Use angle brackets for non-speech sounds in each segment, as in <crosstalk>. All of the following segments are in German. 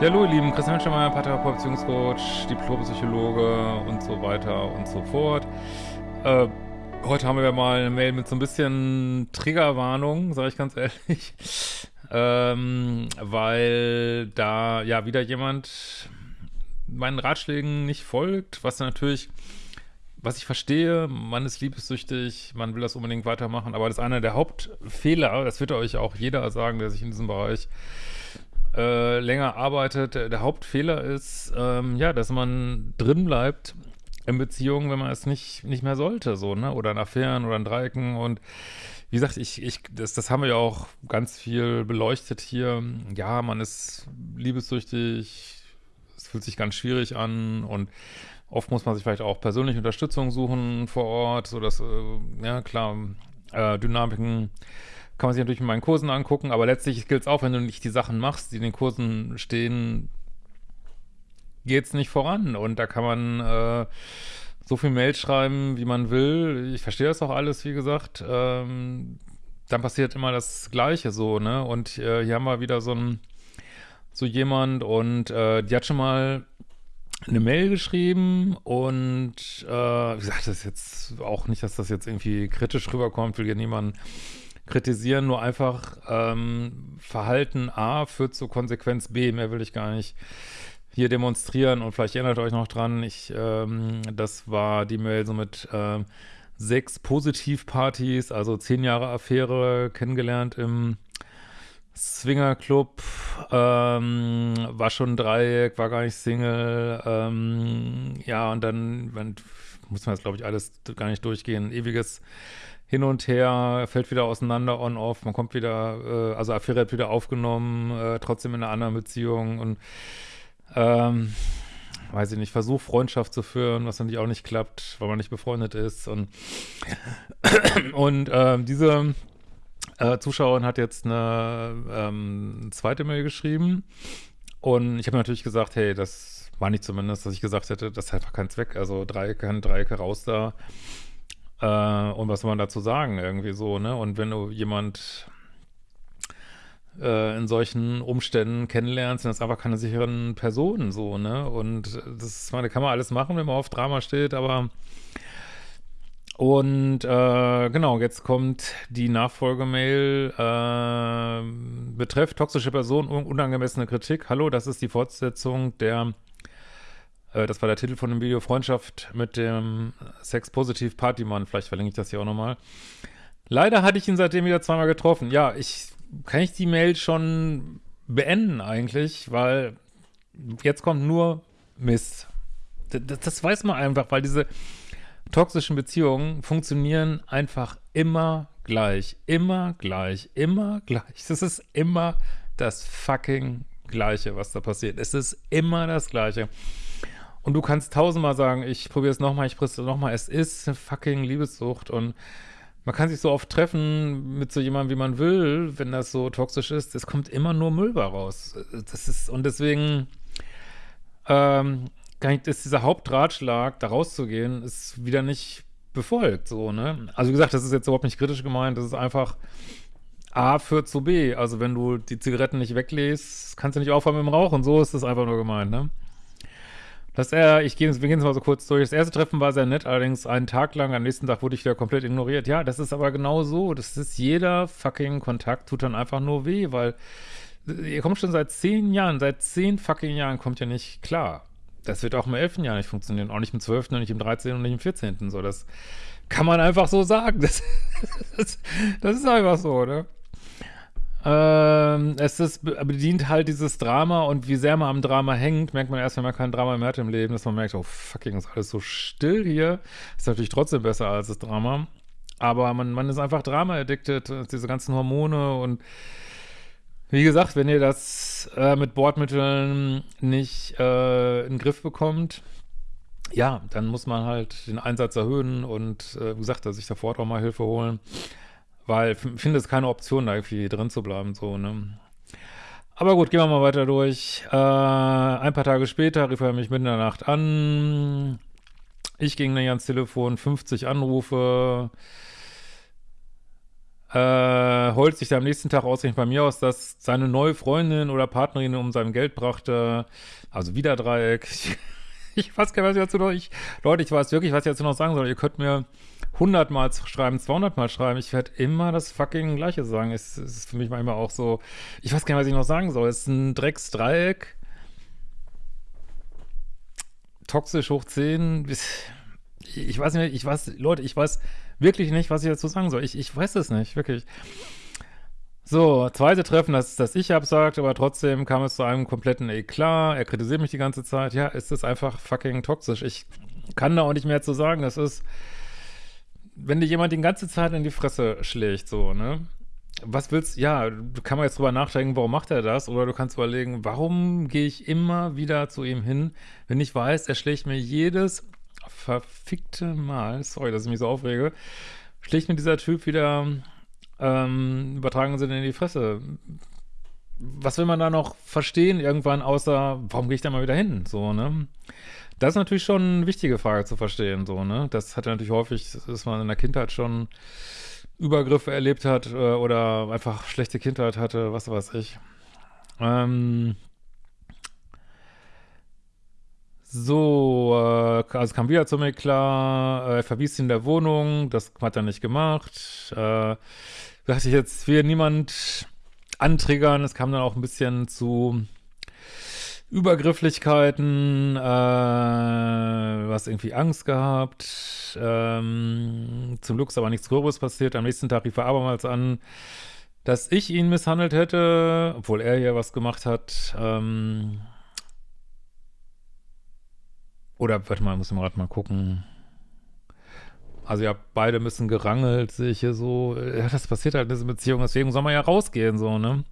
Ja, hallo ihr Lieben, Christian Schemmer, Paartherapeut, Beziehungscoach, Diplompsychologe und so weiter und so fort. Äh, heute haben wir mal eine Mail mit so ein bisschen Triggerwarnung, sage ich ganz ehrlich, ähm, weil da ja wieder jemand meinen Ratschlägen nicht folgt, was natürlich, was ich verstehe, man ist liebessüchtig, man will das unbedingt weitermachen, aber das ist einer der Hauptfehler, das wird euch auch jeder sagen, der sich in diesem Bereich länger arbeitet, der, Hauptfehler ist, ähm, ja, dass man drin bleibt in Beziehungen, wenn man es nicht, nicht mehr sollte, so, ne? Oder in Affären oder in Dreiecken und wie gesagt, ich, ich, das, das haben wir ja auch ganz viel beleuchtet hier. Ja, man ist liebessüchtig, es fühlt sich ganz schwierig an und oft muss man sich vielleicht auch persönliche Unterstützung suchen vor Ort, so dass, äh, ja klar, äh, Dynamiken kann man sich natürlich in meinen Kursen angucken, aber letztlich gilt es auch, wenn du nicht die Sachen machst, die in den Kursen stehen, geht es nicht voran. Und da kann man äh, so viel Mails schreiben, wie man will. Ich verstehe das auch alles, wie gesagt. Ähm, dann passiert immer das Gleiche so, ne? Und äh, hier haben wir wieder so ein so jemand und äh, die hat schon mal eine Mail geschrieben und äh, wie gesagt, das ist jetzt auch nicht, dass das jetzt irgendwie kritisch rüberkommt, will hier niemand kritisieren, nur einfach ähm, Verhalten A führt zu Konsequenz B, mehr will ich gar nicht hier demonstrieren. Und vielleicht erinnert euch noch dran, ich, ähm, das war die Mail so mit ähm, sechs Positivpartys, also zehn Jahre Affäre kennengelernt im Swingerclub, ähm, war schon Dreieck, war gar nicht Single, ähm, ja, und dann, man, muss man jetzt, glaube ich, alles gar nicht durchgehen, ewiges hin und her, fällt wieder auseinander, on-off, man kommt wieder, äh, also Affäre hat wieder aufgenommen, äh, trotzdem in einer anderen Beziehung und ähm, weiß ich nicht, versucht Freundschaft zu führen, was natürlich auch nicht klappt, weil man nicht befreundet ist und <coughs> und äh, diese äh, Zuschauerin hat jetzt eine ähm, zweite Mail geschrieben und ich habe natürlich gesagt, hey, das war nicht zumindest, dass ich gesagt hätte, das hat einfach keinen Zweck, also Dreiecke, Dreiecke raus da äh, und was soll man dazu sagen, irgendwie so, ne? Und wenn du jemand äh, in solchen Umständen kennenlernst, sind das einfach keine sicheren Personen, so, ne? Und das meine, kann man alles machen, wenn man auf Drama steht, aber und äh, genau, jetzt kommt die Nachfolgemail, äh, betrifft toxische Person, unangemessene Kritik. Hallo, das ist die Fortsetzung der das war der Titel von dem Video, Freundschaft mit dem Sex-Positiv-Partymann. Vielleicht verlinke ich das hier auch nochmal. Leider hatte ich ihn seitdem wieder zweimal getroffen. Ja, ich kann ich die Mail schon beenden eigentlich, weil jetzt kommt nur Mist. Das, das weiß man einfach, weil diese toxischen Beziehungen funktionieren einfach immer gleich, immer gleich, immer gleich. Das ist immer das fucking Gleiche, was da passiert. Es ist immer das Gleiche. Und du kannst tausendmal sagen, ich probiere es nochmal, ich probiere es nochmal. Es ist eine fucking Liebessucht und man kann sich so oft treffen mit so jemandem, wie man will, wenn das so toxisch ist. Es kommt immer nur Müll raus. Das ist, und deswegen ähm, ist dieser Hauptratschlag, da rauszugehen, ist wieder nicht befolgt, so, ne? Also wie gesagt, das ist jetzt überhaupt nicht kritisch gemeint, das ist einfach A führt zu B. Also wenn du die Zigaretten nicht weglässt, kannst du nicht aufhören mit dem Rauchen, so ist das einfach nur gemeint, ne? Dass er, ich gehe, wir gehen es mal so kurz durch. Das erste Treffen war sehr nett, allerdings einen Tag lang, am nächsten Tag wurde ich wieder komplett ignoriert. Ja, das ist aber genau so. Das ist jeder fucking Kontakt tut dann einfach nur weh, weil ihr kommt schon seit zehn Jahren, seit zehn fucking Jahren kommt ihr nicht klar. Das wird auch im elften Jahr nicht funktionieren, auch nicht im zwölften, nicht im dreizehnten und nicht im vierzehnten. So, das kann man einfach so sagen. <laughs> Das, das, das ist einfach so, ne? Ähm, es ist, bedient halt dieses Drama und wie sehr man am Drama hängt, merkt man erst, wenn man kein Drama mehr hat im Leben, dass man merkt, oh fucking, ist alles so still hier. Ist natürlich trotzdem besser als das Drama. Aber man, man ist einfach Drama-addicted, diese ganzen Hormone und wie gesagt, wenn ihr das äh, mit Bordmitteln nicht äh, in den Griff bekommt, ja, dann muss man halt den Einsatz erhöhen und äh, wie gesagt, sich sofort auch mal Hilfe holen. Weil ich finde es keine Option, da irgendwie drin zu bleiben, so, ne. Aber gut, gehen wir mal weiter durch. Äh, ein paar Tage später rief er mich mitten in der Nacht an. Ich ging nicht ans Telefon, 50 Anrufe. äh, heult sich da am nächsten Tag ausgerechnet bei mir aus, dass seine neue Freundin oder Partnerin um sein Geld brachte, also wieder Dreieck. Ich, <laughs> ich weiß gar nicht, was ich dazu noch, ich, Leute, ich weiß wirklich, was ich dazu noch sagen soll. Ihr könnt mir 100 Mal schreiben, 200 Mal schreiben. Ich werde immer das fucking Gleiche sagen. Es, es ist für mich manchmal auch so, ich weiß gar nicht, was ich noch sagen soll. Es ist ein Drecksdreieck. Toxisch hoch 10. Ich weiß nicht, ich weiß, Leute, ich weiß wirklich nicht, was ich dazu sagen soll. Ich, ich weiß es nicht, wirklich. So, zweite Treffen, das, das ich absagt, aber trotzdem kam es zu einem kompletten Eklat. Er kritisiert mich die ganze Zeit. Ja, es ist einfach fucking toxisch. Ich kann da auch nicht mehr zu sagen. Das ist, wenn dir jemand die ganze Zeit in die Fresse schlägt, so, ne? Was willst, ja, du kann man jetzt drüber nachdenken, warum macht er das? Oder du kannst überlegen, warum gehe ich immer wieder zu ihm hin, wenn ich weiß, er schlägt mir jedes verfickte Mal, sorry, dass ich mich so aufrege, schlägt mir dieser Typ wieder ähm, übertragen Sinne in die Fresse. Was will man da noch verstehen irgendwann, außer, warum gehe ich da mal wieder hin? So, ne? Das ist natürlich schon eine wichtige Frage zu verstehen, so, ne? Das hat natürlich häufig, dass man in der Kindheit schon Übergriffe erlebt hat äh, oder einfach schlechte Kindheit hatte, was weiß ich. Ähm, so, äh, also kam wieder zu mir klar, äh, er verwies ihn in der Wohnung, das hat er nicht gemacht. Äh, dachte ich, jetzt will niemand antriggern. Es kam dann auch ein bisschen zu Übergrifflichkeiten, äh, was irgendwie Angst gehabt. Ähm, zum Glück ist aber nichts Gröberes passiert. Am nächsten Tag rief er abermals an, dass ich ihn misshandelt hätte, obwohl er ja was gemacht hat. Ähm, oder, warte mal, muss ich mal gerade mal gucken. Also ja, beide müssen gerangelt, sehe ich hier so. Ja, das passiert halt in dieser Beziehung, deswegen soll man ja rausgehen, so, ne?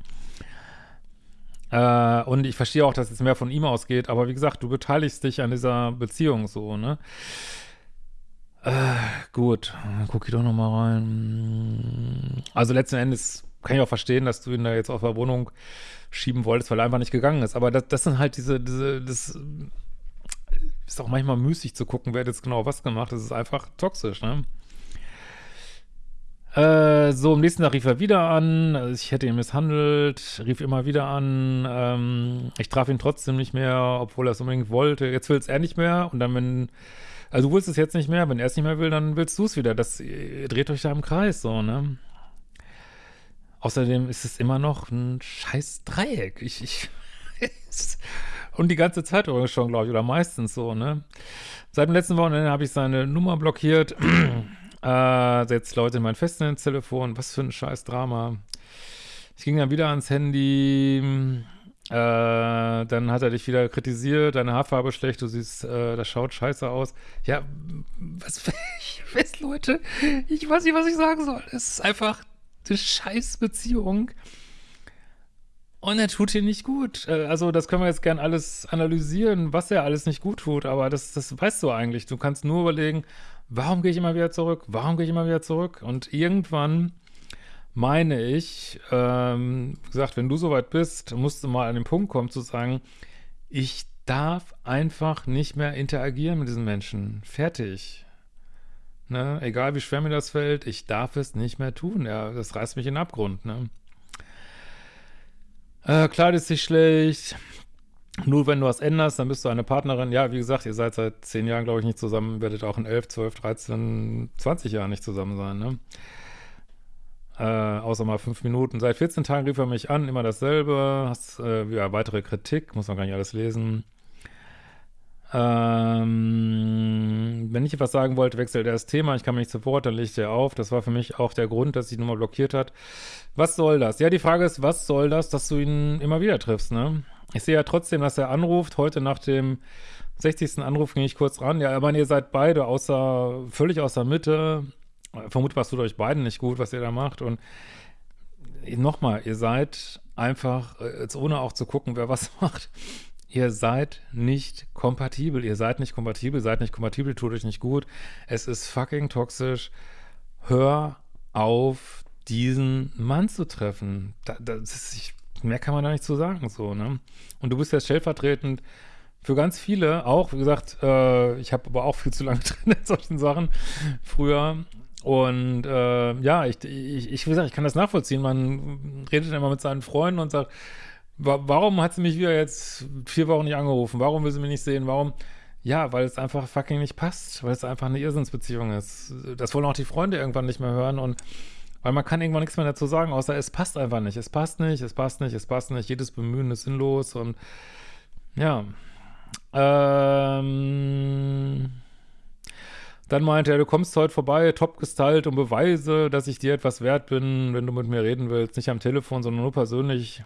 Äh, und ich verstehe auch, dass es mehr von ihm ausgeht, aber wie gesagt, du beteiligst dich an dieser Beziehung so, ne? Äh, gut, dann gucke ich doch nochmal rein. Also letzten Endes kann ich auch verstehen, dass du ihn da jetzt aus der Wohnung schieben wolltest, weil er einfach nicht gegangen ist. Aber das, das sind halt diese, diese, das ist auch manchmal müßig zu gucken, wer hat jetzt genau was gemacht. Das ist einfach toxisch, ne? Äh, so, am nächsten Tag rief er wieder an. Ich hätte ihn misshandelt, rief immer wieder an. Ähm, ich traf ihn trotzdem nicht mehr, obwohl er es unbedingt wollte. Jetzt will es er nicht mehr. Und dann, wenn, also du willst es jetzt nicht mehr. Wenn er es nicht mehr will, dann willst du es wieder. Das dreht euch da im Kreis, so, ne? Außerdem ist es immer noch ein scheiß Dreieck. Ich, ich, <laughs> Und die ganze Zeit übrigens schon, glaube ich, oder meistens so, ne? Seit dem letzten Wochenende habe ich seine Nummer blockiert. <clears throat> äh, setzt Leute in mein Festnetztelefon. Was für ein scheiß Drama. Ich ging dann wieder ans Handy. Äh, dann hat er dich wieder kritisiert, deine Haarfarbe schlecht, du siehst, äh, das schaut scheiße aus. Ja, was, <laughs> ich weiß, Leute, ich weiß nicht, was ich sagen soll. Es ist einfach eine scheiß Beziehung. Und er tut dir nicht gut. Äh, also, das können wir jetzt gern alles analysieren, was er alles nicht gut tut, aber das, das weißt du eigentlich. Du kannst nur überlegen, warum gehe ich immer wieder zurück? Warum gehe ich immer wieder zurück? Und irgendwann meine ich, ähm, gesagt, wenn du soweit bist, musst du mal an den Punkt kommen zu sagen, ich darf einfach nicht mehr interagieren mit diesen Menschen. Fertig. Ne? Egal wie schwer mir das fällt, ich darf es nicht mehr tun. Ja, das reißt mich in den Abgrund. Ne? Äh, kleidet sich schlecht. Nur wenn du was änderst, dann bist du eine Partnerin. Ja, wie gesagt, ihr seid seit zehn Jahren, glaube ich, nicht zusammen. Werdet auch in elf, zwölf, dreizehn, zwanzig Jahren nicht zusammen sein, ne? Äh, außer mal fünf Minuten. Seit 14 Tagen rief er mich an, immer dasselbe. Hast, äh, ja, weitere Kritik, muss man gar nicht alles lesen. Ähm, wenn ich etwas sagen wollte, wechselt er das Thema. Ich kam nicht zu Wort, dann legt er auf. Das war für mich auch der Grund, dass die Nummer blockiert hat. Was soll das? Ja, die Frage ist, was soll das, dass du ihn immer wieder triffst, ne? Ich sehe ja trotzdem, dass er anruft. Heute nach dem 60. Anruf ging ich kurz ran. Ja, aber ihr seid beide außer, völlig außer Mitte. Vermutlich was tut euch beiden nicht gut, was ihr da macht. Und nochmal, ihr seid einfach, äh, jetzt ohne auch zu gucken, wer was <laughs> macht, ihr seid nicht kompatibel. Ihr seid nicht kompatibel, seid nicht kompatibel, tut euch nicht gut. Es ist fucking toxisch. Hör auf, diesen Mann zu treffen. Da, das ist, ich, mehr kann man da nicht zu sagen, so, ne? Und du bist ja stellvertretend für ganz viele, auch, wie gesagt, äh, ich habe aber auch viel zu lange <laughs> drin in solchen Sachen früher. Und äh, ja, ich, ich, ich, wie gesagt, ich kann das nachvollziehen. Man redet immer mit seinen Freunden und sagt, warum hat sie mich wieder jetzt vier Wochen nicht angerufen? Warum will sie mich nicht sehen? Warum? Ja, weil es einfach fucking nicht passt, weil es einfach eine Irrsinnsbeziehung ist. Das wollen auch die Freunde irgendwann nicht mehr hören und weil man kann irgendwann nichts mehr dazu sagen, außer es passt einfach nicht. Es passt nicht, es passt nicht, es passt nicht. Jedes Bemühen ist sinnlos und ja. Ähm, dann meinte er, du kommst heute vorbei, top gestylt und beweise, dass ich dir etwas wert bin, wenn du mit mir reden willst. Nicht am Telefon, sondern nur persönlich.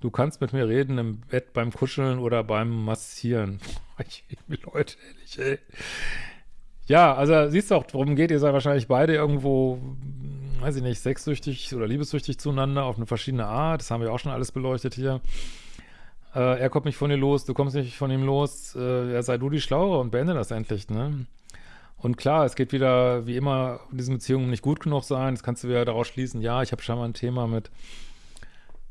Du kannst mit mir reden im Bett, beim Kuscheln oder beim Massieren. <laughs> Leute, ehrlich, ey. Ja, also siehst du auch, worum geht, ihr seid wahrscheinlich beide irgendwo weiß ich nicht, sexsüchtig oder liebessüchtig zueinander auf eine verschiedene Art. Das haben wir auch schon alles beleuchtet hier. Äh, er kommt nicht von dir los, du kommst nicht von ihm los. Äh, ja, sei du die Schlauere und beende das endlich, ne? Und klar, es geht wieder, wie immer, in diesen Beziehungen nicht gut genug sein. Das kannst du wieder daraus schließen, ja, ich habe schon mal ein Thema mit,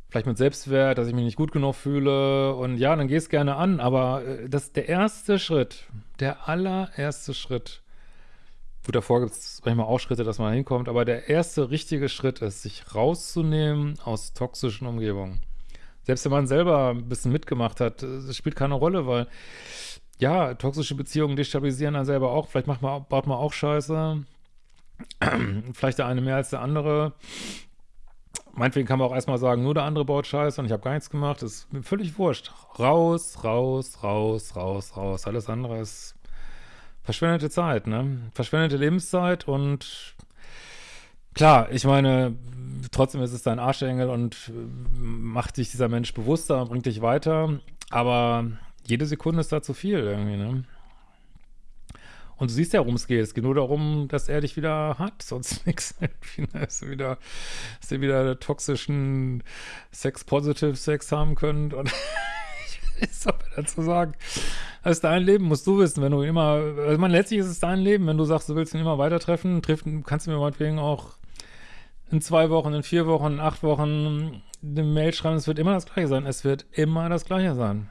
vielleicht mit Selbstwert, dass ich mich nicht gut genug fühle. Und ja, dann geh es gerne an, aber äh, das der erste Schritt, der allererste Schritt, Gut, davor gibt es manchmal auch Schritte, dass man hinkommt, aber der erste richtige Schritt ist, sich rauszunehmen aus toxischen Umgebungen. Selbst wenn man selber ein bisschen mitgemacht hat, das spielt keine Rolle, weil ja, toxische Beziehungen destabilisieren einen selber auch. Vielleicht macht man, baut man auch Scheiße. <clears throat> Vielleicht der eine mehr als der andere. Meinetwegen kann man auch erstmal sagen, nur der andere baut Scheiße und ich habe gar nichts gemacht. Das ist mir völlig wurscht. Raus, raus, raus, raus, raus. Alles andere ist verschwendete Zeit, ne? Verschwendete Lebenszeit und klar, ich meine, trotzdem ist es dein Arschengel und äh, macht sich dieser Mensch bewusster und bringt dich weiter, aber jede Sekunde ist da zu viel irgendwie, ne? Und du siehst ja, worum es geht. Es geht nur darum, dass er dich wieder hat, sonst <laughs> nichts. Wieder, dass ihr wieder toxischen Sex-Positive-Sex haben könnt und ist doch dazu sagen. Das ist dein Leben, musst du wissen, wenn du immer, also man letztlich ist es dein Leben, wenn du sagst, du willst ihn immer weiter treffen, triff, kannst du mir meinetwegen auch in zwei Wochen, in vier Wochen, in acht Wochen eine Mail schreiben, es wird immer das Gleiche sein. Es wird immer das Gleiche sein.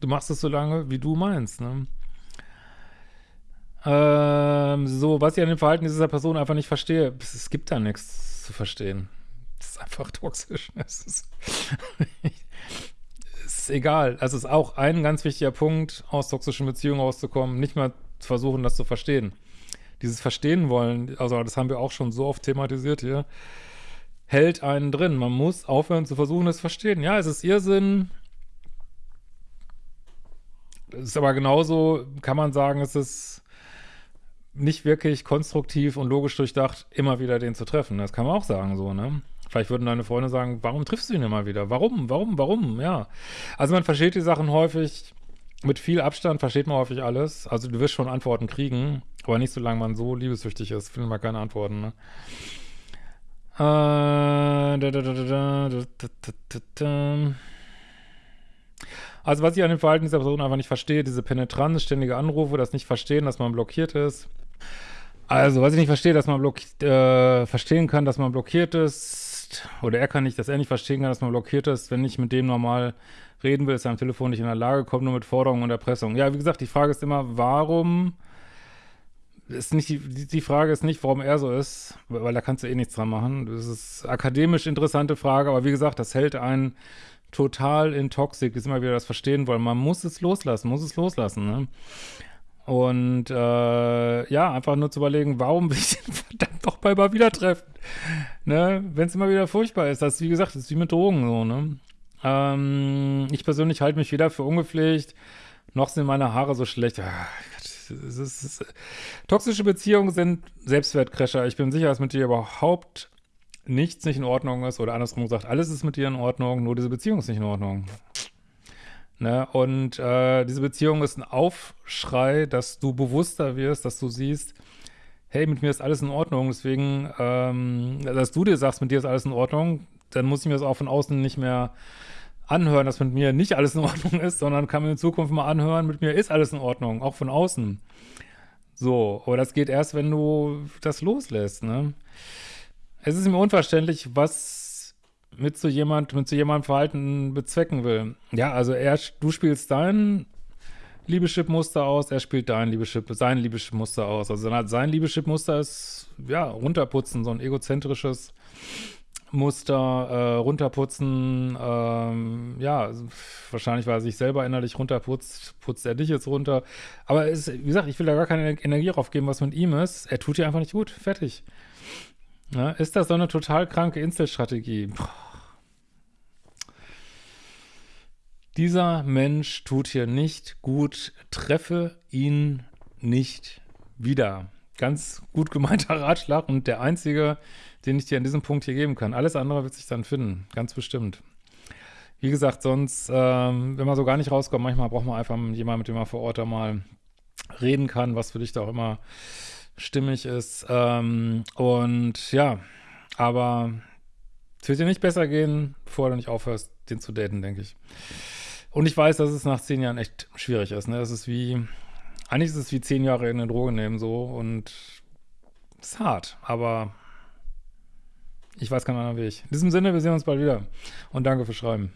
Du machst es so lange, wie du meinst, ne? Ähm, so, was ich an dem Verhalten dieser Person einfach nicht verstehe, es gibt da nichts zu verstehen. Das ist einfach <laughs> toxisch. Es ist <laughs> ist egal. Also ist auch ein ganz wichtiger Punkt, aus toxischen Beziehungen rauszukommen, nicht mal zu versuchen, das zu verstehen. Dieses Verstehen wollen, also das haben wir auch schon so oft thematisiert hier, hält einen drin. Man muss aufhören zu versuchen, das zu verstehen. Ja, es ist Irrsinn. Es ist aber genauso, kann man sagen, es ist nicht wirklich konstruktiv und logisch durchdacht, immer wieder den zu treffen. Das kann man auch sagen so, ne? Vielleicht würden deine Freunde sagen, warum triffst du ihn immer wieder? Warum, warum, warum? Ja. Also man versteht die Sachen häufig, mit viel Abstand versteht man häufig alles. Also du wirst schon Antworten kriegen, aber nicht solange man so liebessüchtig ist, findet man keine Antworten, ne? Also was ich an dem Verhalten dieser Person einfach nicht verstehe, diese Penetranz, ständige Anrufe, das nicht verstehen, dass man blockiert ist. Also, was ich nicht verstehe, dass man äh, verstehen kann, dass man blockiert ist, oder er kann nicht, dass er nicht verstehen kann, dass man blockiert ist, wenn ich mit dem normal reden will, ist er am Telefon nicht in der Lage, kommt nur mit Forderungen und Erpressung. Ja, wie gesagt, die Frage ist immer, warum ist nicht die, die Frage ist nicht, warum er so ist, weil da kannst du eh nichts dran machen. Das ist akademisch interessante Frage, aber wie gesagt, das hält einen total in Toxik, ist immer wieder das Verstehen wollen. Man muss es loslassen, muss es loslassen, ne? Und äh, ja, einfach nur zu überlegen, warum will ich den <laughs> verdammt doch mal wieder treffen? Ne? Wenn es immer wieder furchtbar ist. Das ist, wie gesagt, das ist wie mit Drogen so, ne? Ähm, ich persönlich halte mich weder für ungepflegt, noch sind meine Haare so schlecht. Ah, es ist, toxische Beziehungen sind Selbstwertcrasher. Ich bin sicher, dass mit dir überhaupt nichts nicht in Ordnung ist. Oder andersrum gesagt, alles ist mit dir in Ordnung, nur diese Beziehung ist nicht in Ordnung. Ne? Und äh, diese Beziehung ist ein Aufschrei, dass du bewusster wirst, dass du siehst, hey, mit mir ist alles in Ordnung, deswegen, ähm, dass du dir sagst, mit dir ist alles in Ordnung, dann muss ich mir das auch von außen nicht mehr anhören, dass mit mir nicht alles in Ordnung ist, sondern kann mir in Zukunft mal anhören, mit mir ist alles in Ordnung, auch von außen. So, aber das geht erst, wenn du das loslässt, ne? Es ist mir unverständlich, was mit so jemand, mit so jemandem Verhalten bezwecken will. Ja, also er, du spielst dein Liebeschip-Muster aus, er spielt dein Liebeschip, sein Liebeschip-Muster aus. Also sein Liebeschip-Muster ist, ja, runterputzen, so ein egozentrisches Muster, äh, runterputzen, ähm, ja, wahrscheinlich, weil er sich selber innerlich runterputzt, putzt er dich jetzt runter. Aber es, wie gesagt, ich will da gar keine Energie drauf geben, was mit ihm ist. Er tut dir einfach nicht gut. Fertig. Ja, ist das so eine total kranke Inselstrategie? Dieser Mensch tut hier nicht gut, treffe ihn nicht wieder. Ganz gut gemeinter <laughs> Ratschlag und der einzige, den ich dir an diesem Punkt hier geben kann. Alles andere wird sich dann finden, ganz bestimmt. Wie gesagt, sonst, ähm, wenn man so gar nicht rauskommt, manchmal braucht man einfach jemanden, mit dem man vor Ort da mal reden kann, was für dich da auch immer stimmig ist. Ähm, und ja, aber es wird dir nicht besser gehen, bevor du nicht aufhörst, den zu daten, denke ich. Und ich weiß, dass es nach zehn Jahren echt schwierig ist. Ne? Das ist wie, eigentlich ist es wie zehn Jahre in eine Droge nehmen so und es ist hart, aber ich weiß keinen anderen Weg. In diesem Sinne, wir sehen uns bald wieder und danke fürs Schreiben.